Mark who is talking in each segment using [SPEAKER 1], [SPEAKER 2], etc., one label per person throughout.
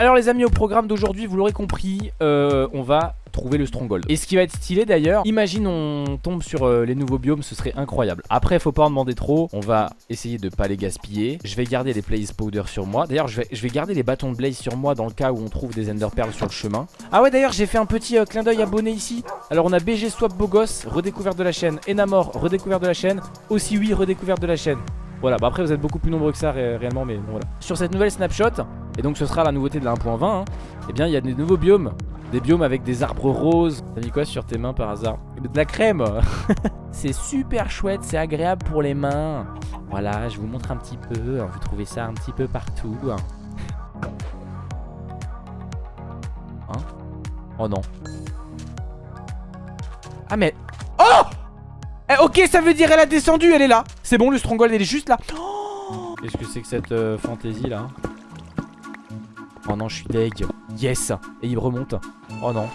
[SPEAKER 1] Alors les amis, au programme d'aujourd'hui, vous l'aurez compris, euh, on va trouver le stronghold. Et ce qui va être stylé d'ailleurs, imagine on tombe sur euh, les nouveaux biomes, ce serait incroyable. Après, faut pas en demander trop, on va essayer de pas les gaspiller. Je vais garder les blaze powder sur moi. D'ailleurs, je vais, garder les bâtons de blaze sur moi dans le cas où on trouve des ender pearls sur le chemin. Ah ouais, d'ailleurs, j'ai fait un petit euh, clin d'œil abonné ici. Alors on a BG Swap Bogos, redécouverte de la chaîne. Enamor, redécouverte de la chaîne. Aussi oui, redécouverte de la chaîne. Voilà, bah après vous êtes beaucoup plus nombreux que ça ré réellement, mais bon voilà. Sur cette nouvelle snapshot, et donc ce sera la nouveauté de la 1.20, hein, eh bien il y a des nouveaux biomes. Des biomes avec des arbres roses. T'as mis quoi sur tes mains par hasard? De la crème C'est super chouette, c'est agréable pour les mains. Voilà, je vous montre un petit peu. Vous trouvez ça un petit peu partout. Hein? Oh non. Ah mais... Oh eh, ok, ça veut dire elle a descendu, elle est là. C'est bon, le stronghold, elle est juste là. Qu'est-ce que c'est que cette euh, fantaisie là Oh non, je suis deg. Yes Et il remonte. Oh non.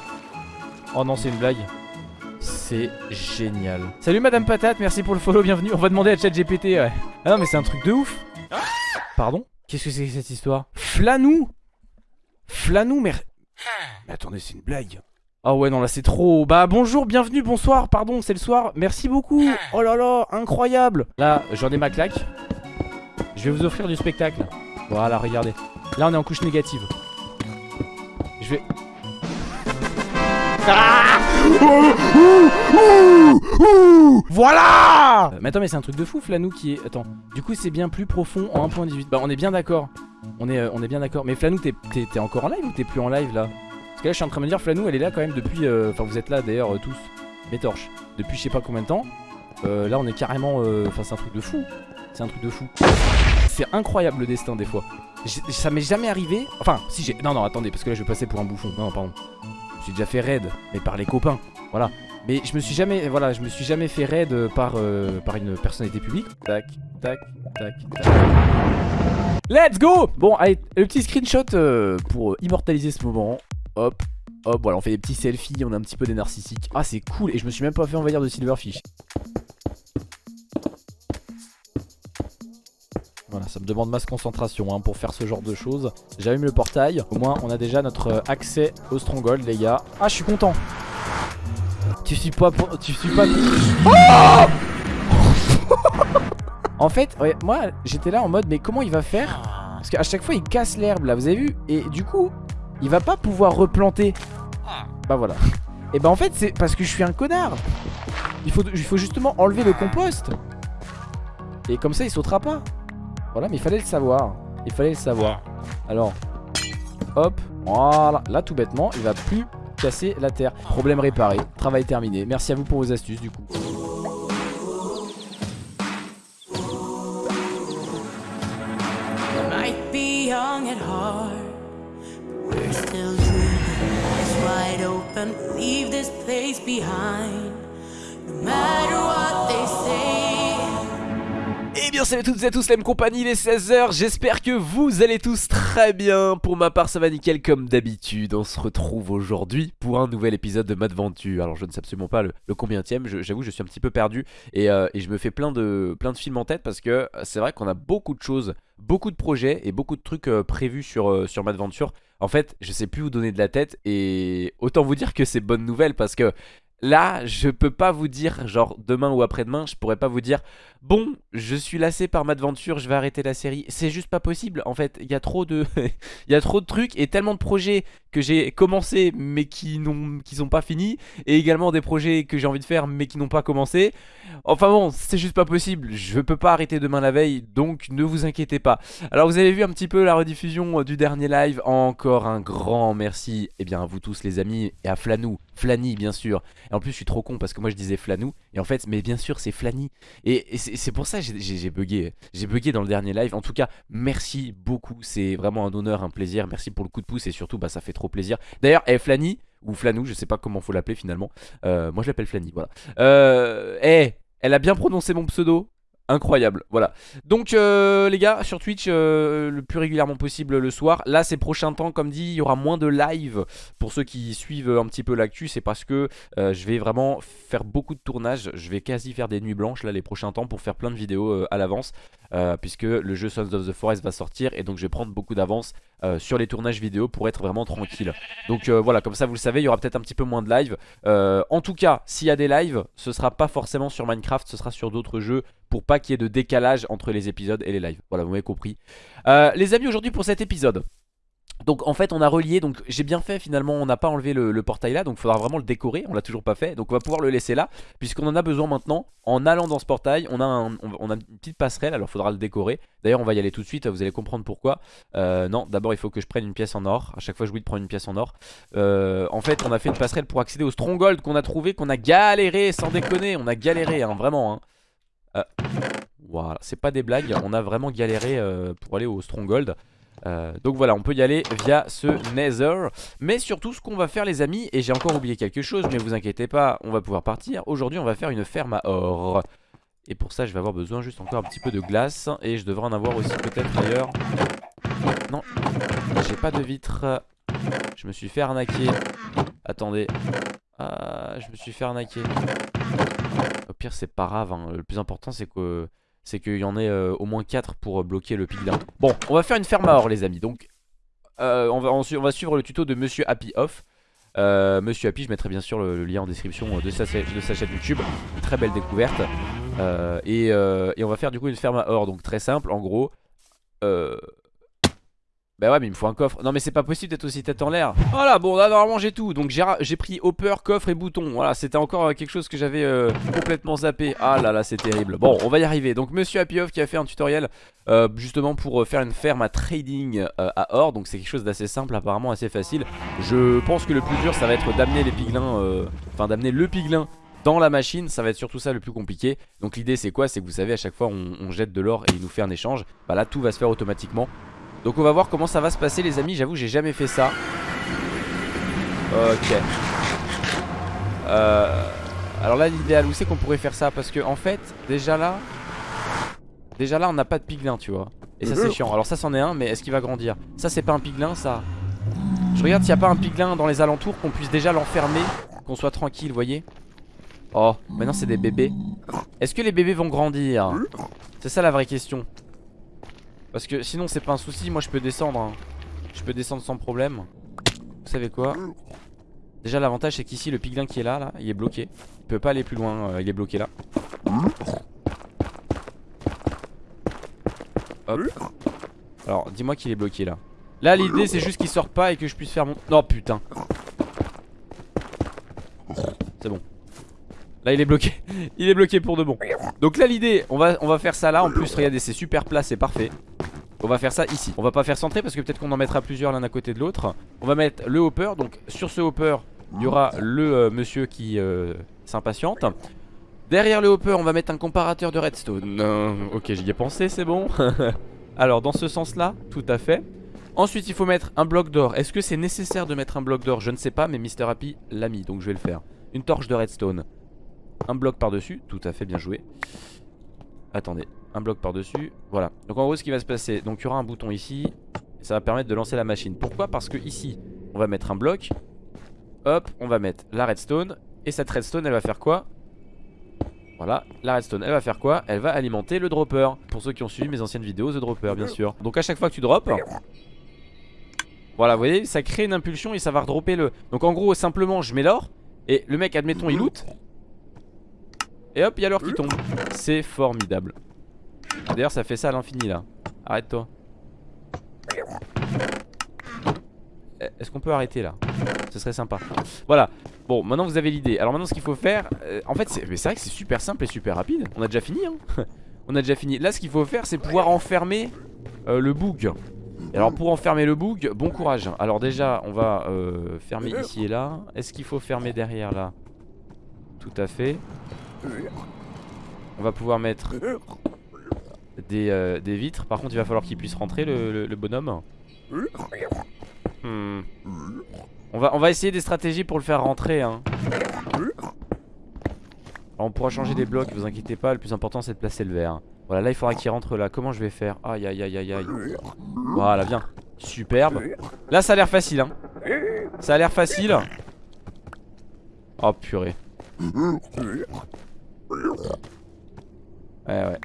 [SPEAKER 1] Oh non, c'est une blague. C'est génial. Salut Madame Patate, merci pour le follow, bienvenue. On va demander à ChatGPT, ouais. Ah non, mais c'est un truc de ouf. Pardon? Qu'est-ce que c'est que cette histoire? Flanou Flanou, mais... Mais attendez, c'est une blague. Ah ouais non là c'est trop Bah bonjour, bienvenue, bonsoir, pardon c'est le soir. Merci beaucoup. Oh là là, incroyable. Là j'en ai ma claque. Je vais vous offrir du spectacle. Voilà regardez. Là on est en couche négative. Je vais ah Voilà Mais attends mais c'est un truc de fou Flanou qui est... Attends. Du coup c'est bien plus profond en 1.18 Bah on est bien d'accord. On est, euh, on est bien d'accord. Mais Flanou t'es encore en live ou t'es plus en live là? Là je suis en train de me dire Flanou elle est là quand même depuis euh, Enfin vous êtes là d'ailleurs euh, tous Mes torches Depuis je sais pas combien de temps. Euh, Là on est carrément Enfin c'est un truc de fou. C'est un truc de fou. C'est incroyable le destin des fois. Ça m'est jamais arrivé. Enfin si j'ai Non non attendez parce que là je vais passer pour un bouffon. Non pardon. J'ai déjà fait raid Mais par les copains Voilà. Mais je me suis jamais, voilà, je me suis jamais fait raid par, par une personnalité publique. Tac, tac, tac, tac. Let's go! Bon, allez, le petit screenshot pour immortaliser ce moment. Hop, hop, voilà, on fait des petits selfies, on a un petit peu des narcissiques. Ah, c'est cool, et je me suis même pas fait envahir de silverfish. Voilà, ça me demande masse concentration hein, pour faire ce genre de choses. J'allume le portail. Au moins, on a déjà notre accès au stronghold, les gars. Ah, je suis content. Tu suis pas pour... Tu suis pas... en fait, moi, j'étais là en mode, mais comment il va faire? Parce qu'à chaque fois, il casse l'herbe, là, vous avez vu? Et du coup, il va pas pouvoir replanter. Bah voilà. Et bah en fait c'est parce que je suis un connard. Il faut, justement enlever le compost. Et comme ça il sautera pas. Voilà mais il fallait le savoir. Il fallait le savoir. Alors hop voilà. Là tout bêtement il va plus casser la terre. Problème réparé. Travail terminé. Merci à vous pour vos astuces du coup. Leave this place behind. No matter what they say. Eh bien salut à toutes et à tous la même compagnie, il est 16h, j'espère que vous allez tous très bien. Pour ma part ça va nickel comme d'habitude, on se retrouve aujourd'hui pour un nouvel épisode de Madventure. Alors je ne sais absolument pas le, combien combienième, j'avoue je, suis un petit peu perdu et, euh, et, je me fais plein de, plein de films en tête parce que c'est vrai qu'on a beaucoup de choses, beaucoup de projets et beaucoup de trucs euh, prévus sur, euh, sur Madventure en fait, je sais plus où donner de la tête et autant vous dire que c'est bonne nouvelle parce que là, je peux pas vous dire, genre demain ou après-demain, je pourrais pas vous dire Bon, je suis lassé par ma aventure, je vais arrêter la série. C'est juste pas possible. En fait, il y a trop de y a trop de trucs et tellement de projets que j'ai commencé mais qui n'ont sont pas finis et également des projets que j'ai envie de faire mais qui n'ont pas commencé. Enfin bon, c'est juste pas possible. Je peux pas arrêter demain la veille, donc ne vous inquiétez pas. Alors vous avez vu un petit peu la rediffusion euh, du dernier live. Encore un grand merci eh bien à vous tous les amis et à Flanou, Flanny bien sûr. Et en plus, je suis trop con parce que moi je disais Flanou et en fait, mais bien sûr, c'est Flanny et, c'est pour ça j'ai bugué. J'ai bugué dans le dernier live. En tout cas, merci beaucoup. C'est vraiment un honneur, un plaisir. Merci pour le coup de pouce et surtout, bah, ça fait trop plaisir. D'ailleurs, hey, Flanny, ou Flanou, je sais pas comment faut l'appeler finalement. Euh, moi, je l'appelle Flanny, voilà. Euh, hey, elle a bien prononcé mon pseudo. Incroyable voilà. Donc euh, les gars sur Twitch euh, le plus régulièrement possible le soir. Là ces prochains temps comme dit il y aura moins de live. Pour ceux qui suivent un petit peu l'actu c'est parce que euh, je vais vraiment faire beaucoup de tournages. Je vais quasi faire des nuits blanches là les prochains temps pour faire plein de vidéos à l'avance. Puisque le jeu Sons of the Forest va sortir et donc je vais prendre beaucoup d'avance sur les tournages vidéo pour être vraiment tranquille. Donc voilà comme ça vous le savez il y aura peut-être un petit peu moins de live. En tout cas s'il y a des lives ce sera pas forcément sur Minecraft ce sera sur d'autres jeux pour pas qu'il y ait de décalage entre les épisodes et les lives. Voilà, vous m'avez compris. Euh, les amis, aujourd'hui pour cet épisode, donc en fait on a relié, donc j'ai bien fait finalement on n'a pas enlevé le, portail là Donc il faudra vraiment le décorer, on l'a toujours pas fait Donc on va pouvoir le laisser là Puisqu'on en a besoin maintenant En allant dans ce portail on a, on, a une petite passerelle Alors il faudra le décorer D'ailleurs on va y aller tout de suite vous allez comprendre pourquoi euh, Non d'abord il faut que je prenne une pièce en or À chaque fois dis de prendre une pièce en or euh, En fait on a fait une passerelle pour accéder au stronghold qu'on a trouvé Qu'on a galéré sans déconner On a galéré hein, vraiment hein. Euh, voilà, c'est pas des blagues, on a vraiment galéré euh, pour aller au Stronghold. Euh, donc voilà, on peut y aller via ce Nether. Mais surtout, ce qu'on va faire, les amis, et j'ai encore oublié quelque chose, mais vous inquiétez pas, on va pouvoir partir. Aujourd'hui, on va faire une ferme à or. Et pour ça, je vais avoir besoin juste encore un petit peu de glace. Et je devrais en avoir aussi peut-être ailleurs. Non, j'ai pas de vitre. Je me suis fait arnaquer. Attendez. Ah, je me suis fait arnaquer. Pire c'est pas grave hein. Le plus important c'est que c'est qu'il y en ait euh, au moins 4 pour euh, bloquer le piglin Bon on va faire une ferme à or les amis. Donc euh, on, va, on, va suivre le tuto de Monsieur Happy Off. Monsieur Happy je mettrai bien sûr le, lien en description de sa, de sa, chaîne YouTube. Très belle découverte. Et, et, on va faire du coup une ferme à or. Donc très simple. En gros bah ouais mais il me faut un coffre. Non mais c'est pas possible d'être aussi tête en l'air. Voilà bon là normalement j'ai tout. Donc j'ai pris hopper, coffre et bouton. Voilà c'était encore euh, quelque chose que j'avais euh, complètement zappé. Ah là là c'est terrible. Bon on va y arriver. Donc monsieur Happy qui a fait un tutoriel euh, Justement pour faire une ferme à trading à or. Donc c'est quelque chose d'assez simple apparemment assez facile. Je pense que le plus dur ça va être d'amener les piglins Enfin d'amener le piglin dans la machine. Ça va être surtout ça le plus compliqué. Donc l'idée c'est quoi? C'est que vous savez à chaque fois on, on jette de l'or et il nous fait un échange. Bah là tout va se faire automatiquement donc on va voir comment ça va se passer les amis. J'avoue j'ai jamais fait ça. Ok. Euh, Alors là l'idéal où c'est qu'on pourrait faire ça? Parce que en fait déjà là Déjà là on n'a pas de piglin tu vois. Et ça c'est chiant. Alors ça c'en est un mais est-ce qu'il va grandir? Ça c'est pas un piglin ça. Je regarde s'il n'y a pas un piglin dans les alentours Qu'on puisse déjà l'enfermer Qu'on soit tranquille voyez. Oh maintenant c'est des bébés. Est-ce que les bébés vont grandir? C'est ça la vraie question parce que sinon c'est pas un souci. Moi je peux descendre hein. Je peux descendre sans problème. Vous savez quoi? Déjà l'avantage c'est qu'ici le piglin qui est là, là Il est bloqué. Il peut pas aller plus loin euh, Il est bloqué là. Hop. Alors dis-moi qu'il est bloqué là. Là l'idée c'est juste qu'il sort pas et que je puisse faire mon... Non putain. C'est bon. Là il est bloqué. Il est bloqué pour de bon. Donc là l'idée on va, on va faire ça là. En plus regardez c'est super plat c'est parfait on va faire ça ici. On va pas faire centrer parce que peut-être qu'on en mettra plusieurs l'un à côté de l'autre. On va mettre le hopper. Donc sur ce hopper il y aura le euh, monsieur qui euh, s'impatiente. Derrière le hopper on va mettre un comparateur de redstone. Ok j'y ai pensé c'est bon. Alors dans ce sens là tout à fait. Ensuite il faut mettre un bloc d'or. Est-ce que c'est nécessaire de mettre un bloc d'or? Je ne sais pas mais Mr Happy l'a mis donc je vais le faire. Une torche de redstone. Un bloc par dessus Tout à fait bien joué. Attendez un bloc par dessus Voilà. Donc en gros ce qui va se passer Donc il y aura un bouton ici Ça va permettre de lancer la machine. Pourquoi? Parce que ici on va mettre un bloc Hop on va mettre la redstone Et cette redstone elle va faire quoi? Voilà, la redstone elle va faire quoi? Elle va alimenter le dropper. Pour ceux qui ont suivi mes anciennes vidéos The Dropper bien sûr. Donc à chaque fois que tu drops Voilà vous voyez ça crée une impulsion et ça va redropper le. Donc en gros simplement je mets l'or Et le mec admettons il loot. Et hop il y a l'or qui tombe. C'est formidable D'ailleurs ça fait ça à l'infini là. Arrête-toi. Eh, Est-ce qu'on peut arrêter là? Ce serait sympa. Voilà. Bon maintenant vous avez l'idée. Alors maintenant ce qu'il faut faire euh, En fait c'est vrai que c'est super simple et super rapide. On a déjà fini hein. On a déjà fini. Là ce qu'il faut faire c'est pouvoir enfermer euh, le bug alors pour enfermer le bug, bon courage. Alors déjà on va euh, fermer ici et là. Est-ce qu'il faut fermer derrière là? Tout à fait. On va pouvoir mettre euh, des, vitres. Par contre, il va falloir qu'il puisse rentrer le, bonhomme. Hmm. On, va, on va essayer des stratégies pour le faire rentrer. Hein. on pourra changer des blocs, vous inquiétez pas. Le plus important, c'est de placer le verre. Voilà, là il faudra qu'il rentre là. Comment je vais faire? Aïe aïe aïe aïe aïe. Voilà, viens. Superbe. Là ça a l'air facile hein. Ça a l'air facile. Oh purée. Ouais ouais.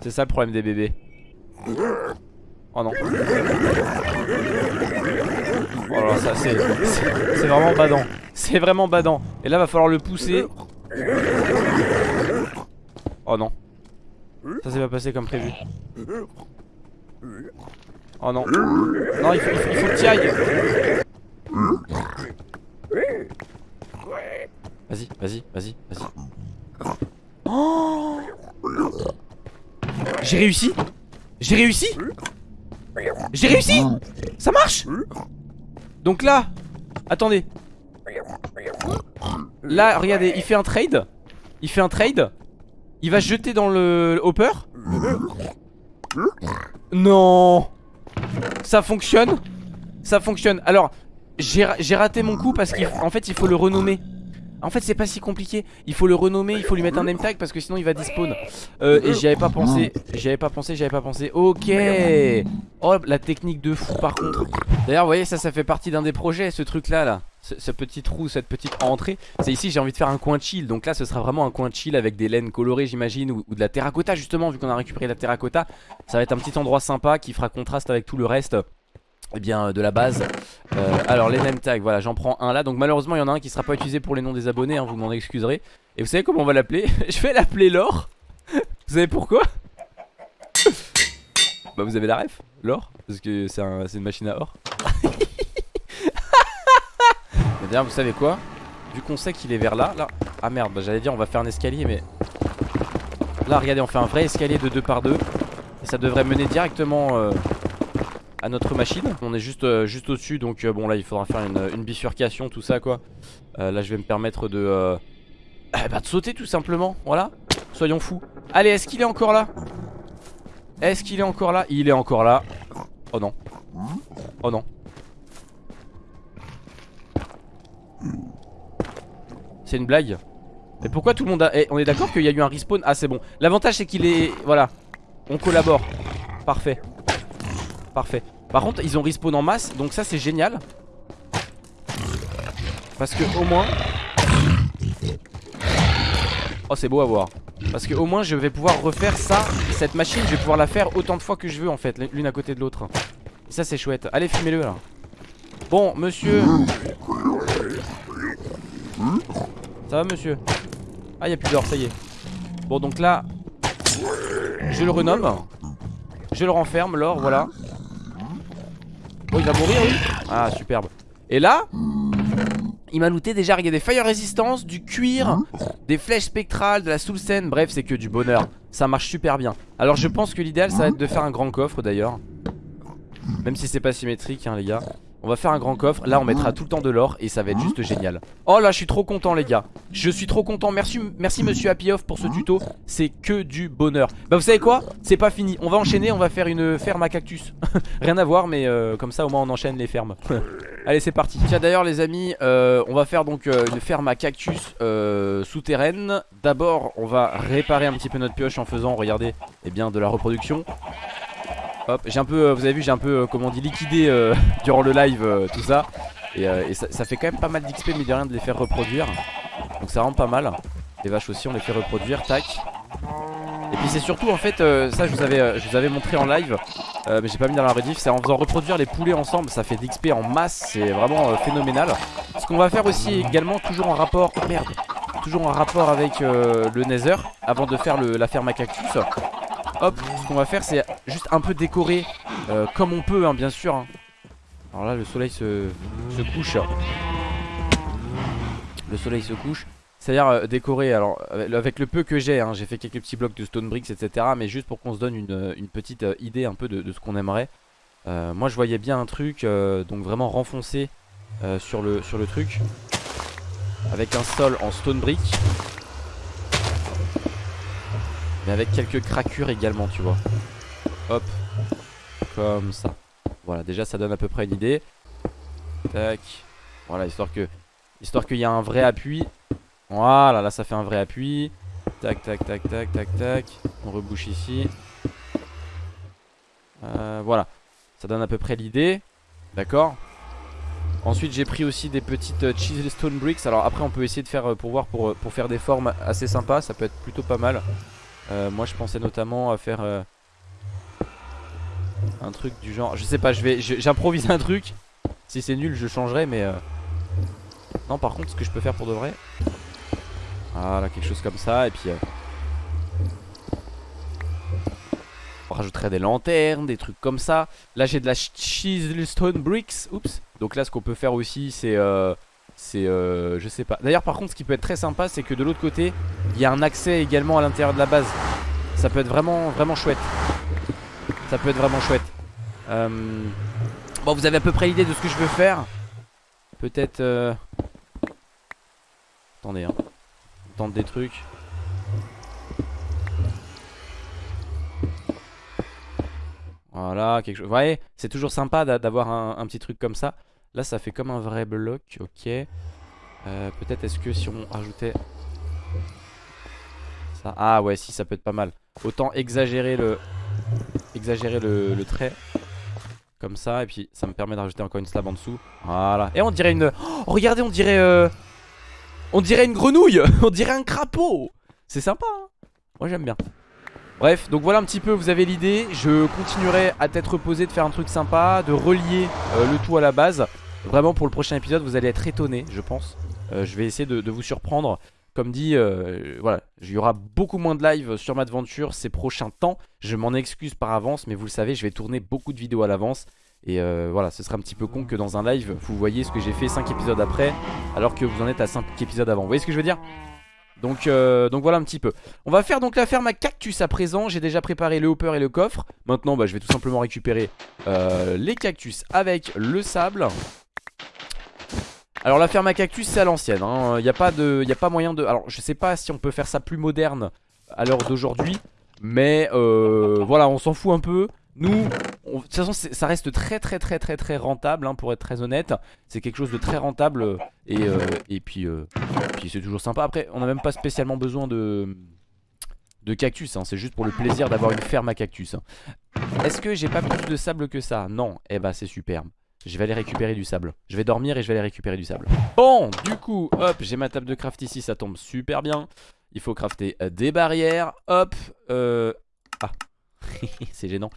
[SPEAKER 1] C'est ça le problème des bébés. Oh non. Oh là, ça c'est c'est vraiment badant. C'est vraiment badant. Et là va falloir le pousser. Oh non. Ça s'est pas passé comme prévu. Oh non. Non, il faut, il faut, il faut que tu ailles. Vas-y, vas-y, vas-y, vas-y. J'ai réussi. J'ai réussi. J'ai réussi. Ça marche. Donc là Attendez. Là, regardez, il fait un trade. Il fait un trade. Il va jeter dans le hopper. Non. Ça fonctionne. Ça fonctionne. Alors, j'ai raté mon coup parce qu'en fait il faut le renommer en fait c'est pas si compliqué. Il faut le renommer, il faut lui mettre un name tag Parce que sinon il va despawn. Euh, Et j'y avais pas pensé. J'y avais pas pensé, j'y avais pas pensé. Ok. Oh la technique de fou par contre. D'ailleurs vous voyez ça ça fait partie d'un des projets Ce truc là. Là ce, petit trou, cette petite entrée. C'est ici j'ai envie de faire un coin chill. Donc là ce sera vraiment un coin chill avec des laines colorées j'imagine ou, de la terracotta justement Vu qu'on a récupéré la terracotta. Ça va être un petit endroit sympa qui fera contraste avec tout le reste eh bien de la base euh, Alors les name tags voilà j'en prends un là. Donc malheureusement il y en a un qui sera pas utilisé pour les noms des abonnés hein, Vous m'en excuserez. Et vous savez comment on va l'appeler? Je vais l'appeler l'or Vous savez pourquoi? Bah vous avez la ref L'or Parce que c'est un, une machine à or. Mais d'ailleurs vous savez quoi? Vu qu'on sait qu'il est vers là Là Ah merde bah, j'allais dire on va faire un escalier mais Là regardez on fait un vrai escalier de 2 par 2 Et ça devrait mener directement euh, notre machine. On est juste, euh, juste au dessus donc euh, bon là il faudra faire une, bifurcation tout ça quoi. Euh, Là je vais me permettre de bah, de sauter tout simplement. Voilà. Soyons fous. Allez est-ce qu'il est encore là? Est-ce qu'il est encore là? Il est encore là. Oh non. Oh non. C'est une blague. Mais pourquoi tout le monde a... Eh, on est d'accord qu'il y a eu un respawn Ah c'est bon. L'avantage c'est qu'il est... Voilà. On collabore. Parfait. Parfait. Par contre, ils ont respawn en masse, donc ça c'est génial. Parce que au moins... Oh c'est beau à voir. Parce que au moins je vais pouvoir refaire ça, cette machine, je vais pouvoir la faire autant de fois que je veux en fait, l'une à côté de l'autre. Ça c'est chouette. Allez, filmez-le là. Bon, monsieur. Ça va monsieur? Ah, il a plus d'or, ça y est. Bon, donc là, je le renomme. Je le renferme, l'or, voilà. Oh il va mourir oui. Ah superbe. Et là il m'a looté déjà, des fire resistance, du cuir, des flèches spectrales, de la soul scène, bref c'est que du bonheur. Ça marche super bien. Alors je pense que l'idéal ça va être de faire un grand coffre d'ailleurs. Même si c'est pas symétrique hein les gars on va faire un grand coffre, là on mettra tout le temps de l'or et ça va être juste génial. Oh là je suis trop content les gars. Je suis trop content, merci, monsieur Happy Off pour ce tuto. C'est que du bonheur. Bah vous savez quoi, c'est pas fini. On va enchaîner, on va faire une ferme à cactus. Rien à voir mais euh, comme ça au moins on enchaîne les fermes. Allez c'est parti. Tiens d'ailleurs les amis, euh, on va faire donc euh, une ferme à cactus souterraine. D'abord on va réparer un petit peu notre pioche en faisant, regardez, eh bien de la reproduction Hop, j'ai un peu, euh, vous avez vu, j'ai un peu, euh, comment on dit, liquidé euh, durant le live tout ça. Et, ça, fait quand même pas mal d'XP, mais de rien de les faire reproduire. Donc ça rend pas mal. Les vaches aussi, on les fait reproduire, tac. Et puis c'est surtout en fait, ça je vous, avais, je vous avais montré en live, mais j'ai pas mis dans la rediff, c'est en faisant reproduire les poulets ensemble, ça fait d'XP en masse, c'est vraiment phénoménal. Ce qu'on va faire aussi également, toujours en rapport, merde, toujours en rapport avec le Nether, avant de faire la ferme à cactus. Hop, ce qu'on va faire c'est juste un peu décorer euh, comme on peut hein, bien sûr hein. Alors là le soleil se, couche. Le soleil se couche. C'est-à-dire euh, décorer, alors avec le peu que j'ai hein, J'ai fait quelques petits blocs de stone bricks etc Mais juste pour qu'on se donne une, petite euh, idée un peu de, ce qu'on aimerait. Moi je voyais bien un truc donc vraiment renfoncé sur, le, sur le truc Avec un sol en stone brick mais avec quelques craquures également tu vois. Hop. Comme ça. Voilà déjà ça donne à peu près une idée. Tac. Voilà histoire que Histoire qu'il y a un vrai appui. Voilà là ça fait un vrai appui. Tac, tac, tac, tac, tac, tac. On rebouche ici. Euh, voilà. Ça donne à peu près l'idée. D'accord. Ensuite j'ai pris aussi des petites euh, stone bricks. Alors après on peut essayer de faire pour voir pour faire des formes assez sympas. Ça peut être plutôt pas mal Moi je pensais notamment à faire Un truc du genre Je sais pas je vais j'improvise un truc Si c'est nul je changerai mais Non par contre ce que je peux faire pour de vrai Voilà quelque chose comme ça Et puis On rajouterait des lanternes, des trucs comme ça. Là j'ai de la stone bricks. Oups. Donc là ce qu'on peut faire aussi c'est... C'est euh, je sais pas. D'ailleurs par contre ce qui peut être très sympa c'est que de l'autre côté il y a un accès également à l'intérieur de la base. Ça peut être vraiment vraiment chouette. Ça peut être vraiment chouette. Euh, bon vous avez à peu près l'idée de ce que je veux faire. Peut-être... Euh... Attendez hein. Tente des trucs. Voilà, quelque chose. Vous voyez, c'est toujours sympa d'avoir un, petit truc comme ça. Là, ça fait comme un vrai bloc. Ok. Euh, peut-être est-ce que si on rajoutait ça? Ah ouais, si, ça peut être pas mal. Autant exagérer le exagérer le, trait comme ça et puis ça me permet de rajouter encore une slab en dessous. Voilà. Et on dirait une. Oh, regardez, on dirait. Euh, on dirait une grenouille. on dirait un crapaud. C'est sympa. Hein Moi j'aime bien. Bref, donc voilà un petit peu, vous avez l'idée. Je continuerai à tête reposée de faire un truc sympa, de relier euh, le tout à la base. Vraiment pour le prochain épisode, vous allez être étonné, je pense. Euh, je vais essayer de, vous surprendre. Comme dit, euh, voilà, il y aura beaucoup moins de live sur ma aventure ces prochains temps. Je m'en excuse par avance, mais vous le savez, je vais tourner beaucoup de vidéos à l'avance. Et voilà, ce serait un petit peu con que dans un live, vous voyez ce que j'ai fait 5 épisodes après, alors que vous en êtes à 5 épisodes avant. Vous voyez ce que je veux dire? Donc, euh, donc voilà un petit peu On va faire donc la ferme à cactus à présent J'ai déjà préparé le hopper et le coffre Maintenant bah, je vais tout simplement récupérer euh, les cactus avec le sable Alors la ferme à cactus c'est à l'ancienne Il hein. n'y a, pas pas moyen de... Alors je sais pas si on peut faire ça plus moderne à l'heure d'aujourd'hui Mais euh, voilà on s'en fout un peu nous, de toute façon ça reste très très très très très rentable hein, pour être très honnête C'est quelque chose de très rentable euh, et, euh, et puis, c'est toujours sympa Après on n'a même pas spécialement besoin de, de cactus hein. C'est juste pour le plaisir d'avoir une ferme à cactus. Est-ce que j'ai pas plus de sable que ça? Non, eh bah c'est superbe je vais aller récupérer du sable Je vais dormir et je vais aller récupérer du sable Bon, du coup, hop, j'ai ma table de craft ici Ça tombe super bien Il faut crafter des barrières Hop, euh... Ah, c'est gênant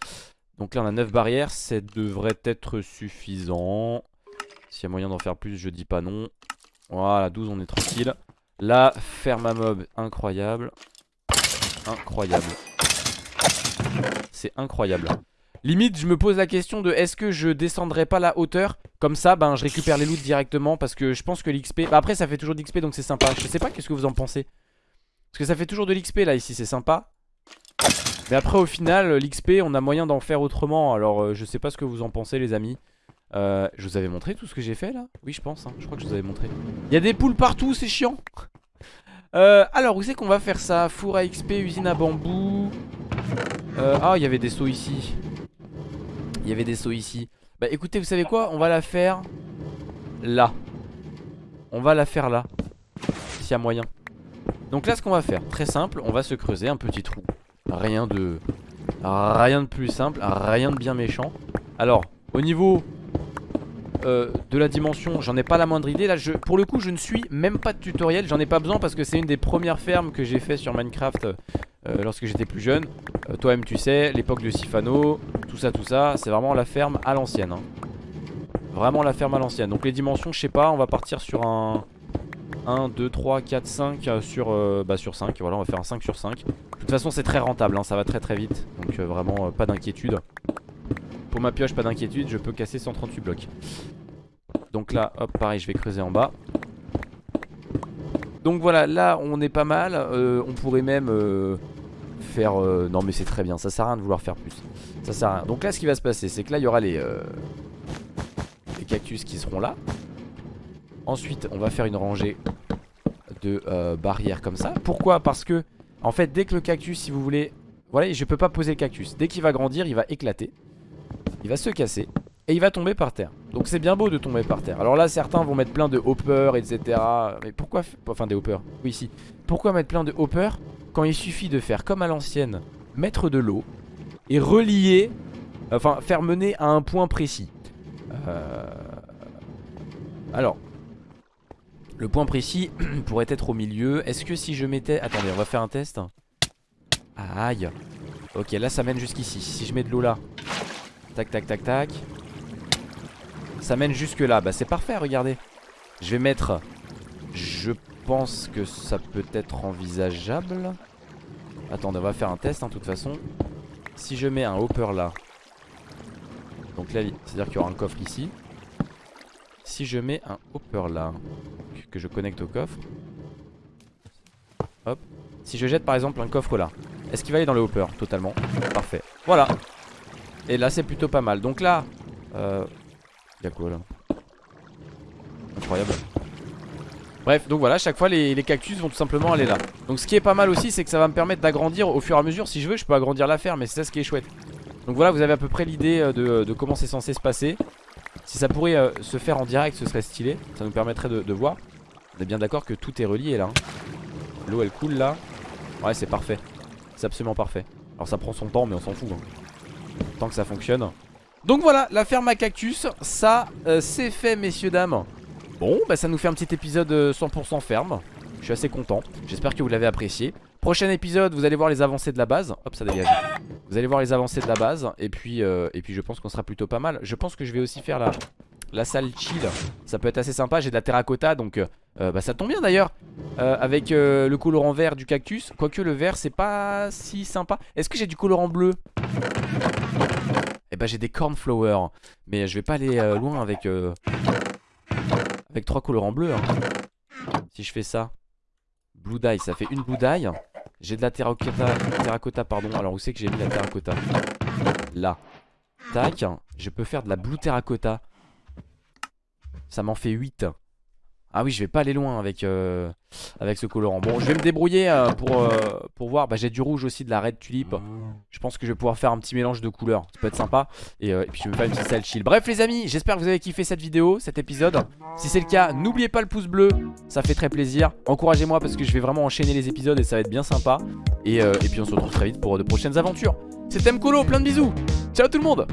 [SPEAKER 1] donc là on a 9 barrières, ça devrait être suffisant. S'il y a moyen d'en faire plus, je dis pas non. Voilà, 12 on est tranquille. Là, ferme à mob, incroyable. Incroyable. C'est incroyable. Limite, je me pose la question de est-ce que je descendrai pas la hauteur? Comme ça, ben je récupère les loots directement parce que je pense que l'XP... Bah, après, ça fait toujours de l'XP donc c'est sympa. Je sais pas qu'est-ce que vous en pensez? Parce que ça fait toujours de l'XP là, ici, c'est sympa. Mais après au final l'XP on a moyen d'en faire autrement. Alors euh, je sais pas ce que vous en pensez les amis. Euh, Je vous avais montré tout ce que j'ai fait là? Oui je pense hein. je crois que je vous avais montré. Il y a des poules partout c'est chiant. Euh, Alors où c'est qu'on va faire ça? Four à XP, usine à bambou. Ah il y avait des sauts ici Il y avait des sauts ici. Bah écoutez vous savez quoi? On va la faire Là. On va la faire là S'il y a moyen. Donc là ce qu'on va faire, très simple, on va se creuser un petit trou. Rien de... Rien de plus simple, rien de bien méchant. Alors, au niveau euh, de la dimension, j'en ai pas la moindre idée. Là, pour le coup, je ne suis même pas de tutoriel. J'en ai pas besoin parce que c'est une des premières fermes que j'ai fait sur Minecraft euh, Lorsque j'étais plus jeune. Euh, Toi-même tu sais, l'époque de Sifano Tout ça, tout ça, c'est vraiment la ferme à l'ancienne hein. Vraiment la ferme à l'ancienne. Donc les dimensions, je sais pas, on va partir sur un... 1, 2, 3, 4, 5 sur, bah, sur 5 Voilà on va faire un 5 sur 5 de toute façon c'est très rentable hein, ça va très très vite. Donc vraiment pas d'inquiétude Pour ma pioche pas d'inquiétude je peux casser 138 blocs. Donc là hop pareil je vais creuser en bas. Donc voilà là on est pas mal. Euh, On pourrait même faire Non mais c'est très bien. Ça sert à rien de vouloir faire plus. Ça sert à rien. Donc là ce qui va se passer c'est que là il y aura les Les cactus qui seront là. Ensuite on va faire une rangée de barrières comme ça. Pourquoi? Parce que en fait dès que le cactus si vous voulez Voilà je peux pas poser le cactus. Dès qu'il va grandir il va éclater Il va se casser et il va tomber par terre Donc c'est bien beau de tomber par terre Alors là certains vont mettre plein de hoppers etc Mais pourquoi Enfin des hoppers Oui ici Pourquoi mettre plein de hoppers quand il suffit de faire comme à l'ancienne, mettre de l'eau et relier, enfin faire mener à un point précis. Euh... Alors, le point précis pourrait être au milieu. Est-ce que si je mettais... Attendez, on va faire un test. Aïe. Ok, là ça mène jusqu'ici. Si je mets de l'eau là. Tac, tac, tac, tac. Ça mène jusque là. Bah c'est parfait, regardez. Je vais mettre... Je pense que ça peut être envisageable. Attendez, on va faire un test, hein, toute façon. Si je mets un hopper là. Donc là, c'est-à-dire qu'il y aura un coffre ici. Si je mets un hopper là, que je connecte au coffre. Hop. Si je jette par exemple un coffre là, est-ce qu'il va aller dans le hopper Totalement? Parfait. Voilà. Et là, c'est plutôt pas mal. Donc là, euh... Y'a quoi là? Incroyable. Bref, donc voilà, chaque fois les, cactus vont tout simplement aller là. Donc ce qui est pas mal aussi, c'est que ça va me permettre d'agrandir au fur et à mesure. Si je veux, je peux agrandir la ferme, mais c'est ça ce qui est chouette. Donc voilà, vous avez à peu près l'idée euh, de, comment c'est censé se passer. Si ça pourrait euh, se faire en direct, ce serait stylé. Ça nous permettrait de, voir. On est bien d'accord que tout est relié là. Hein. L'eau elle coule là. Ouais, c'est parfait. C'est absolument parfait. Alors ça prend son temps, mais on s'en fout. Hein. Que ça fonctionne. Donc voilà, la ferme à cactus, ça euh, c'est fait messieurs dames. Bon, bah ça nous fait un petit épisode 100% euh, ferme. Je suis assez content. J'espère que vous l'avez apprécié. Prochain épisode, vous allez voir les avancées de la base. Hop, ça dégage. Vous allez voir les avancées de la base. Et puis, euh, et puis je pense qu'on sera plutôt pas mal. Je pense que je vais aussi faire la, la salle chill. Ça peut être assez sympa. J'ai de la terracotta, donc euh, bah ça tombe bien d'ailleurs. avec le colorant vert du cactus. Quoique le vert, c'est pas si sympa. Est-ce que j'ai du colorant bleu? Eh bah j'ai des cornflowers. Mais je vais pas aller loin avec... Avec trois colorants bleus hein. Si je fais ça Blue dye, ça fait une blue dye J'ai de la terracotta, terracotta pardon Alors où c'est que j'ai mis la terracotta? Là Tac, je peux faire de la blue terracotta Ça m'en fait 8 ah oui je vais pas aller loin avec, euh, avec ce colorant. Bon je vais me débrouiller euh, pour, euh, pour voir. Bah, J'ai du rouge aussi de la red tulip. Je pense que je vais pouvoir faire un petit mélange de couleurs. Ça peut être sympa. Et, puis je vais faire une petite salle chill. Bref les amis j'espère que vous avez kiffé cette vidéo Cet épisode. Si c'est le cas n'oubliez pas le pouce bleu. Ça fait très plaisir. Encouragez-moi parce que je vais vraiment enchaîner les épisodes Et ça va être bien sympa. Et, et puis on se retrouve très vite pour de prochaines aventures. C'était Mkolo plein de bisous. Ciao tout le monde